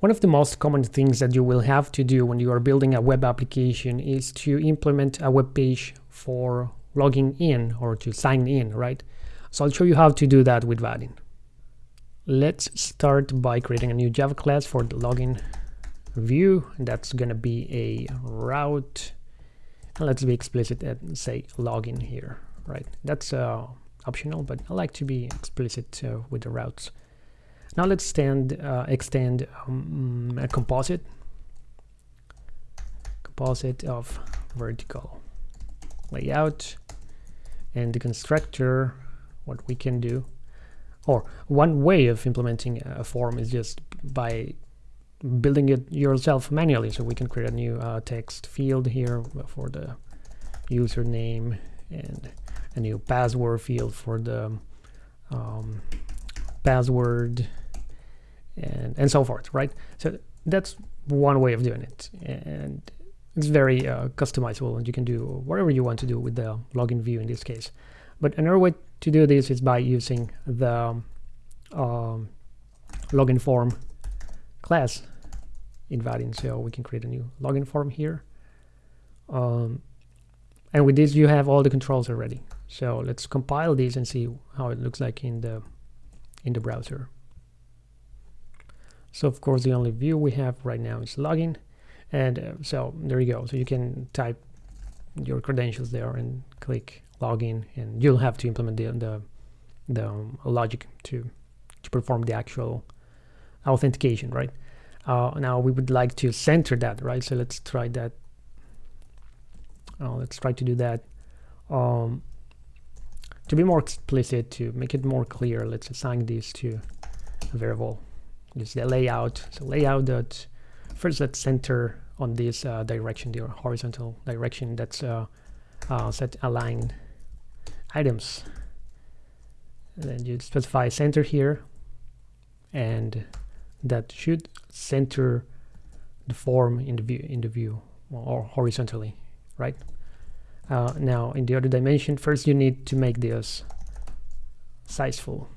One of the most common things that you will have to do when you are building a web application is to implement a web page for logging in or to sign in, right? So I'll show you how to do that with Vaadin. Let's start by creating a new Java class for the login view. That's going to be a route. And let's be explicit and say login here, right? That's uh, optional, but I like to be explicit uh, with the routes. Now let's stand, uh, extend um, a composite, composite of vertical layout. And the constructor, what we can do, or one way of implementing a form is just by building it yourself manually. So we can create a new uh, text field here for the username and a new password field for the um, password and and so forth right? So that's one way of doing it. And it's very uh, customizable and you can do whatever you want to do with the login view in this case. But another way to do this is by using the um, login form class in Vaadin so we can create a new login form here. Um, and with this you have all the controls already. So let's compile these and see how it looks like in the in the browser so of course the only view we have right now is login. And uh, so there you go. So you can type your credentials there and click login and you'll have to implement the, the, the um, logic to, to perform the actual authentication, right? Uh, now we would like to center that, right? So let's try that. Uh, let's try to do that. Um, to be more explicit, to make it more clear, let's assign this to a variable is the layout so layout that first let's center on this uh, direction the horizontal direction that's uh, uh, set align items. And then you specify center here and that should center the form in the view in the view or horizontally right? Uh, now in the other dimension first you need to make this sizeful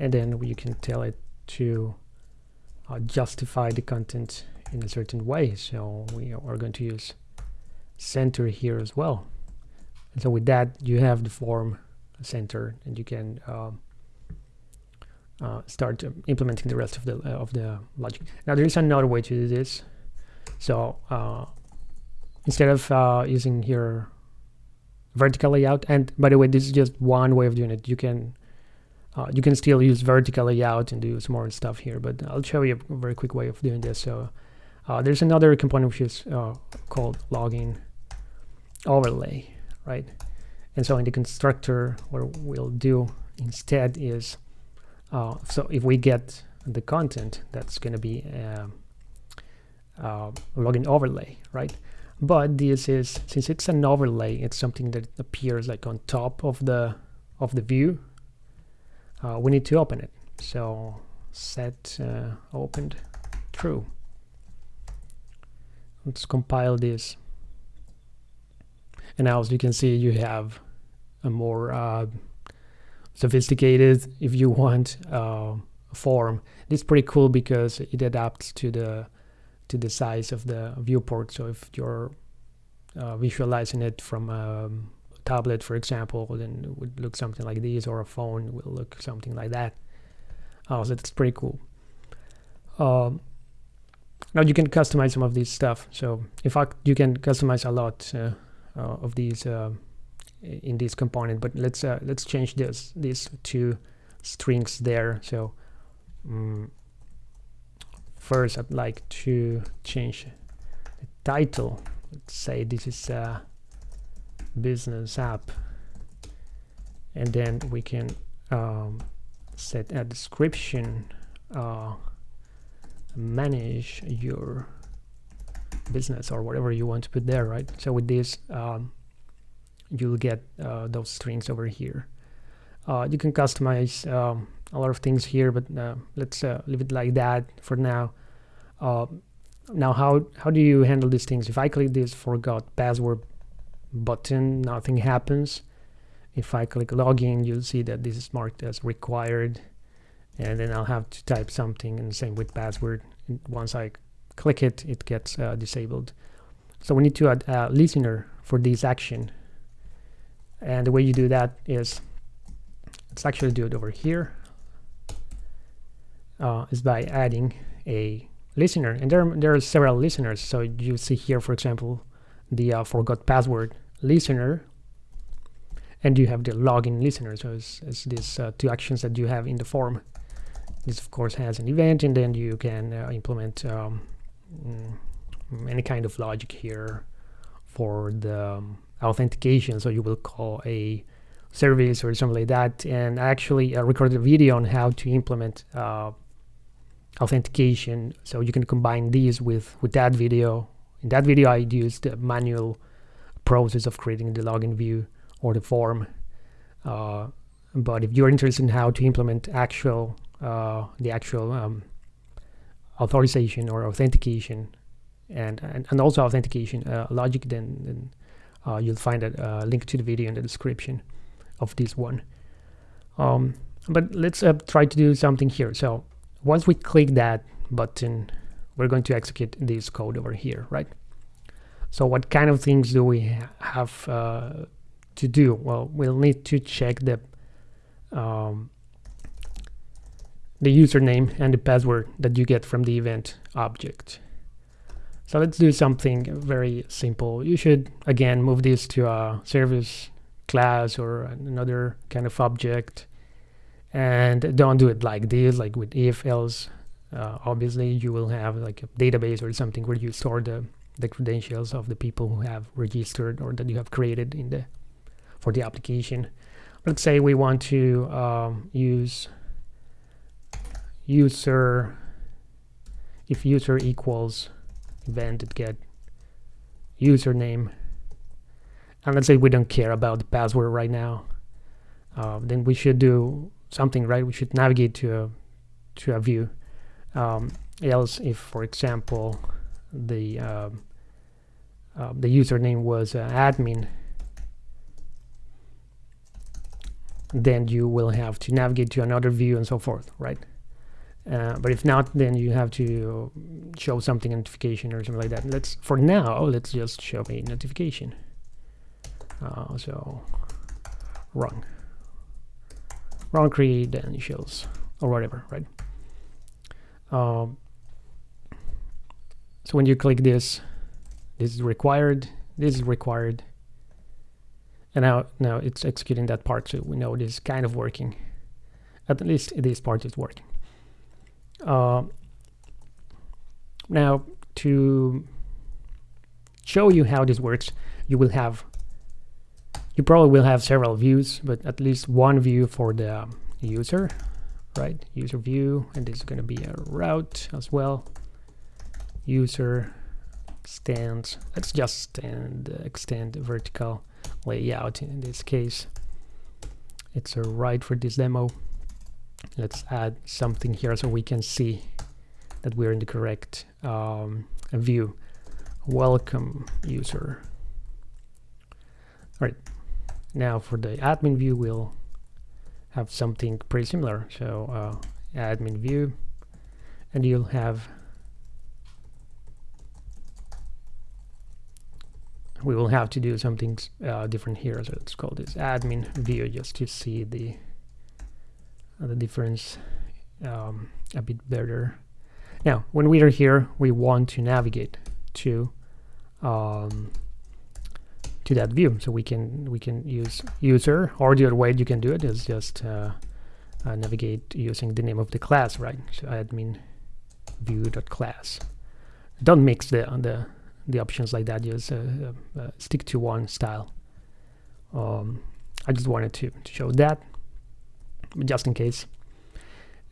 and then you can tell it to uh, justify the content in a certain way. So we are going to use center here as well. And so with that you have the form center and you can um, uh, start implementing the rest of the uh, of the logic. Now there is another way to do this. So uh, instead of uh, using here vertical layout and by the way this is just one way of doing it. You can uh, you can still use vertical layout and do some more stuff here, but I'll show you a very quick way of doing this. So uh, there's another component which is uh, called login overlay, right? And so in the constructor, what we'll do instead is, uh, so if we get the content, that's going to be a, a login overlay, right? But this is, since it's an overlay, it's something that appears like on top of the of the view uh, we need to open it. So set uh, opened. True. Let's compile this. And now as you can see you have a more uh, sophisticated if you want uh, form. This is pretty cool because it adapts to the to the size of the viewport. So if you're uh, visualizing it from um, tablet, for example, then it would look something like this, or a phone will look something like that. Oh, so that's pretty cool. Um, now you can customize some of these stuff. So in fact, you can customize a lot uh, uh, of these uh, in this component. But let's uh, let's change this these two strings there. So um, first, I'd like to change the title. Let's say this is uh, business app. And then we can um, set a description uh, manage your business or whatever you want to put there right? So with this um, you'll get uh, those strings over here. Uh, you can customize um, a lot of things here but uh, let's uh, leave it like that for now. Uh, now how how do you handle these things? If I click this forgot password button, nothing happens. If I click login, you'll see that this is marked as required. And then I'll have to type something and same with password. And once I click it it gets uh, disabled. So we need to add a listener for this action. And the way you do that is let's actually do it over here. Uh, is by adding a listener. And there, there are several listeners. So you see here for example the uh, forgot password listener. And you have the login listener. So it's, it's these uh, two actions that you have in the form. This of course has an event and then you can uh, implement um, mm, any kind of logic here for the um, authentication. So you will call a service or something like that. And I actually uh, recorded a video on how to implement uh, authentication. So you can combine these with with that video in that video I used the manual process of creating the login view or the form. Uh, but if you're interested in how to implement actual uh, the actual um, authorization or authentication and, and, and also authentication uh, logic then, then uh, you'll find a link to the video in the description of this one. Um, but let's uh, try to do something here. So once we click that button we're going to execute this code over here right? So what kind of things do we have uh, to do? Well we'll need to check the um, the username and the password that you get from the event object. So let's do something very simple. You should again move this to a service class or another kind of object and don't do it like this like with if else uh, obviously you will have like a database or something where you store the the credentials of the people who have registered or that you have created in the for the application. Let's say we want to um, use user if user equals event get username. And let's say we don't care about the password right now uh, then we should do something right? We should navigate to a to a view um, else if for example the uh, uh, the username was uh, admin then you will have to navigate to another view and so forth right? Uh, but if not then you have to show something notification or something like that. Let's for now let's just show a notification. Uh, so wrong wrong create then shows or whatever right um, so when you click this this is required this is required. And now now it's executing that part so we know it is kind of working. At least this part is working. Uh, now to show you how this works you will have you probably will have several views, but at least one view for the user, right? User view, and this is going to be a route as well. User stands. Let's just stand, extend vertical layout in this case. It's a right for this demo. Let's add something here so we can see that we're in the correct um, view. Welcome user. All right, now for the admin view, we'll have something pretty similar. So uh, admin view, and you'll have we will have to do something uh, different here. So let's call this admin view just to see the uh, the difference um, a bit better. Now, when we are here, we want to navigate to um, to that view. So we can we can use user, or the other way you can do it is just uh, uh, navigate using the name of the class, right? So admin view.class. Don't mix the the the options like that. Just uh, uh, uh, stick to one style. Um, I just wanted to, to show that, just in case.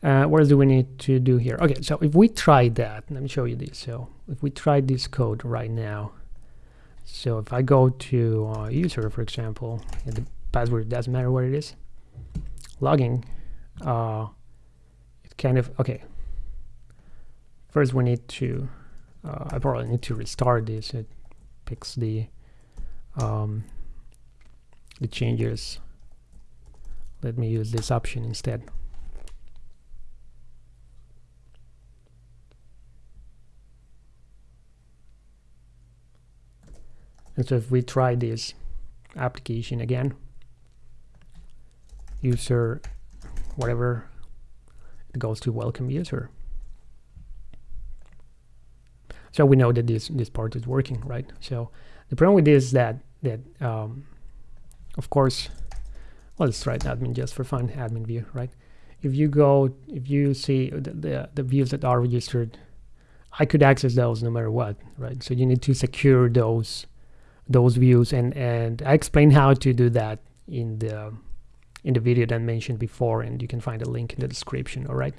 Uh, what do we need to do here? Okay, so if we try that, let me show you this. So if we try this code right now, so if I go to uh, user, for example, and the password doesn't matter what it is, logging, uh, it kind of, okay. First we need to, uh, I probably need to restart this. It picks the, um, the changes. Let me use this option instead. And so if we try this application again, user, whatever, it goes to welcome user. So we know that this this part is working, right? So the problem with this is that that um, of course, well, let's try admin just for fun, admin view, right? If you go, if you see the, the, the views that are registered, I could access those no matter what, right? So you need to secure those those views, and and I explain how to do that in the in the video that I mentioned before, and you can find a link in the description. All right.